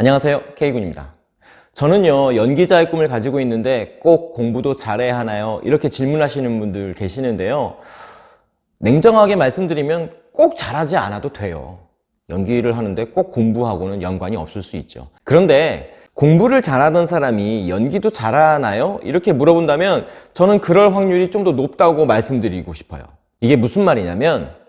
안녕하세요. K군입니다. 저는요 연기자의 꿈을 가지고 있는데 꼭 공부도 잘해야 하나요? 이렇게 질문하시는 분들 계시는데요. 냉정하게 말씀드리면 꼭 잘하지 않아도 돼요. 연기를 하는데 꼭 공부하고는 연관이 없을 수 있죠. 그런데 공부를 잘하던 사람이 연기도 잘하나요? 이렇게 물어본다면 저는 그럴 확률이 좀 더 높다고 말씀드리고 싶어요. 이게 무슨 말이냐면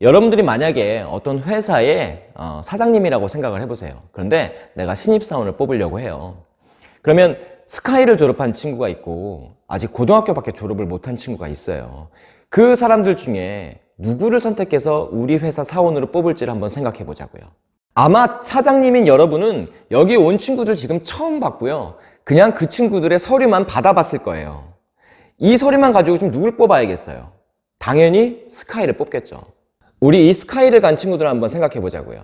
여러분들이 만약에 어떤 회사의 어, 사장님이라고 생각을 해보세요. 그런데 내가 신입사원을 뽑으려고 해요. 그러면 스카이를 졸업한 친구가 있고 아직 고등학교밖에 졸업을 못한 친구가 있어요. 그 사람들 중에 누구를 선택해서 우리 회사 사원으로 뽑을지를 한번 생각해 보자고요. 아마 사장님인 여러분은 여기 온 친구들 지금 처음 봤고요. 그냥 그 친구들의 서류만 받아봤을 거예요. 이 서류만 가지고 좀 누굴 뽑아야겠어요? 당연히 스카이를 뽑겠죠 우리 이 스카이를 간 친구들 한번 생각해 보자고요.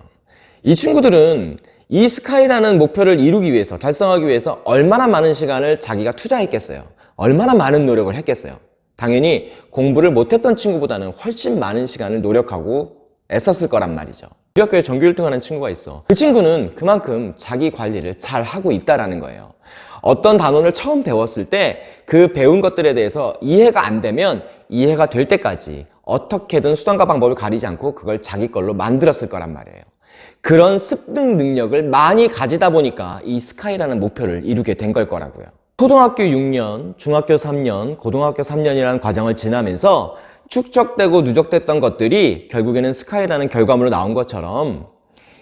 이 친구들은 이 스카이라는 목표를 이루기 위해서 달성하기 위해서 얼마나 많은 시간을 자기가 투자했겠어요? 얼마나 많은 노력을 했겠어요? 당연히 공부를 못했던 친구보다는 훨씬 많은 시간을 노력하고 애썼을 거란 말이죠. 우리 학교에 전교 1등 하는 친구가 있어. 그 친구는 그만큼 자기 관리를 잘 하고 있다는 거예요. 어떤 단원을 처음 배웠을 때 그 배운 것들에 대해서 이해가 안 되면 이해가 될 때까지 어떻게든 수단과 방법을 가리지 않고 그걸 자기 걸로 만들었을 거란 말이에요. 그런 습득 능력을 많이 가지다 보니까 이 스카이라는 목표를 이루게 된 걸 거라고요. 초등학교 6년, 중학교 3년, 고등학교 3년이라는 과정을 지나면서 축적되고 누적됐던 것들이 결국에는 스카이라는 결과물로 나온 것처럼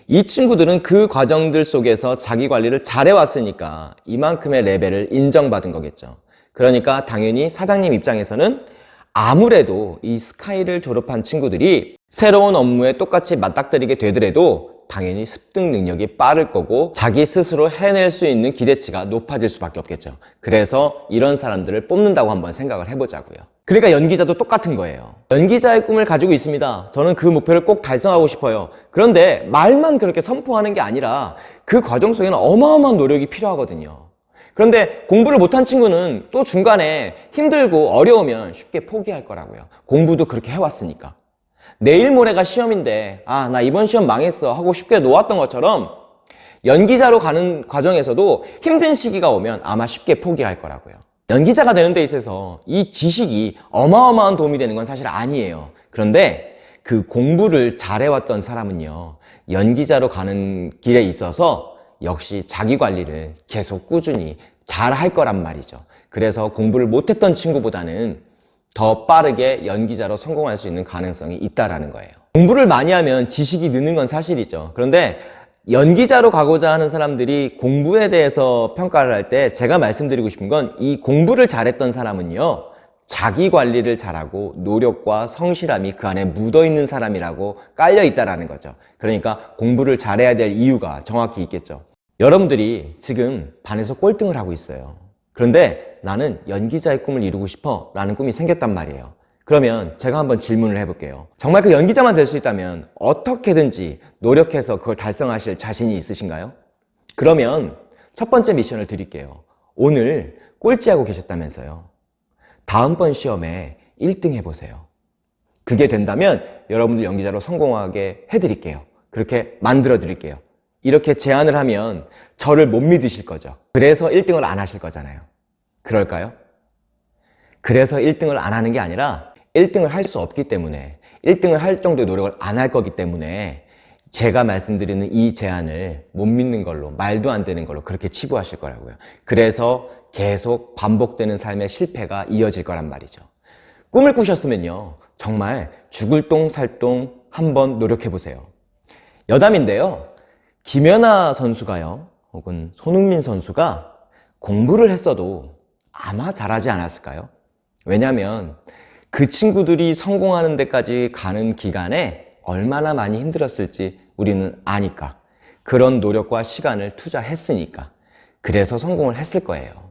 이 친구들은 그 과정들 속에서 자기 관리를 잘해왔으니까 이만큼의 레벨을 인정받은 거겠죠. 그러니까 당연히 사장님 입장에서는 아무래도 이 스카이를 졸업한 친구들이 새로운 업무에 똑같이 맞닥뜨리게 되더라도 당연히 습득 능력이 빠를 거고 자기 스스로 해낼 수 있는 기대치가 높아질 수밖에 없겠죠. 그래서 이런 사람들을 뽑는다고 한번 생각을 해보자고요. 그러니까 연기자도 똑같은 거예요. 연기자의 꿈을 가지고 있습니다. 저는 그 목표를 꼭 달성하고 싶어요. 그런데 말만 그렇게 선포하는 게 아니라 그 과정 속에는 어마어마한 노력이 필요하거든요 그런데 공부를 못한 친구는 또 중간에 힘들고 어려우면 쉽게 포기할 거라고요. 공부도 그렇게 해왔으니까. 내일 모레가 시험인데 아 나 이번 시험 망했어 하고 쉽게 놓았던 것처럼 연기자로 가는 과정에서도 힘든 시기가 오면 아마 쉽게 포기할 거라고요. 연기자가 되는 데 있어서 이 지식이 어마어마한 도움이 되는 건 사실 아니에요. 그런데 그 공부를 잘해왔던 사람은요 연기자로 가는 길에 있어서 역시 자기 관리를 계속 꾸준히 잘 할 거란 말이죠. 그래서 공부를 못했던 친구보다는 더 빠르게 연기자로 성공할 수 있는 가능성이 있다는 거예요. 공부를 많이 하면 지식이 느는 건 사실이죠. 그런데 연기자로 가고자 하는 사람들이 공부에 대해서 평가를 할 때 제가 말씀드리고 싶은 건 이 공부를 잘했던 사람은요 자기 관리를 잘하고 노력과 성실함이 그 안에 묻어있는 사람이라고 깔려 있다는 거죠. 그러니까 공부를 잘해야 될 이유가 정확히 있겠죠. 여러분들이 지금 반에서 꼴등을 하고 있어요. 그런데 나는 연기자의 꿈을 이루고 싶어 라는 꿈이 생겼단 말이에요. 그러면 제가 한번 질문을 해볼게요. 정말 그 연기자만 될 수 있다면 어떻게든지 노력해서 그걸 달성하실 자신이 있으신가요? 그러면 첫 번째 미션을 드릴게요. 오늘 꼴찌하고 계셨다면서요 다음번 시험에 1등 해보세요. 그게 된다면 여러분들 연기자로 성공하게 해드릴게요. 그렇게 만들어 드릴게요. 이렇게 제안을 하면 저를 못 믿으실 거죠. 그래서 1등을 안 하실 거잖아요. 그럴까요? 그래서 1등을 안 하는 게 아니라 1등을 할 수 없기 때문에 1등을 할 정도의 노력을 안 할 거기 때문에 제가 말씀드리는 이 제안을 못 믿는 걸로 말도 안 되는 걸로 그렇게 치부하실 거라고요. 그래서 계속 반복되는 삶의 실패가 이어질 거란 말이죠. 꿈을 꾸셨으면요. 정말 죽을 똥살똥 한번 노력해 보세요. 여담인데요. 김연아 선수가요 혹은 손흥민 선수가 공부를 했어도 아마 잘하지 않았을까요? 왜냐하면 그 친구들이 성공하는 데까지 가는 기간에 얼마나 많이 힘들었을지 우리는 아니까 그런 노력과 시간을 투자했으니까 그래서 성공을 했을 거예요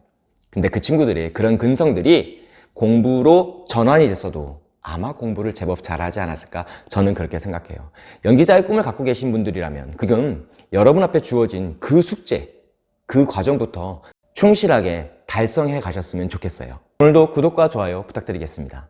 근데 그 친구들이 그런 근성들이 공부로 전환이 됐어도 아마 공부를 제법 잘하지 않았을까 저는 그렇게 생각해요. 연기자의 꿈을 갖고 계신 분들이라면 그건 여러분 앞에 주어진 그 숙제 그 과정부터 충실하게 달성해 가셨으면 좋겠어요. 오늘도 구독과 좋아요 부탁드리겠습니다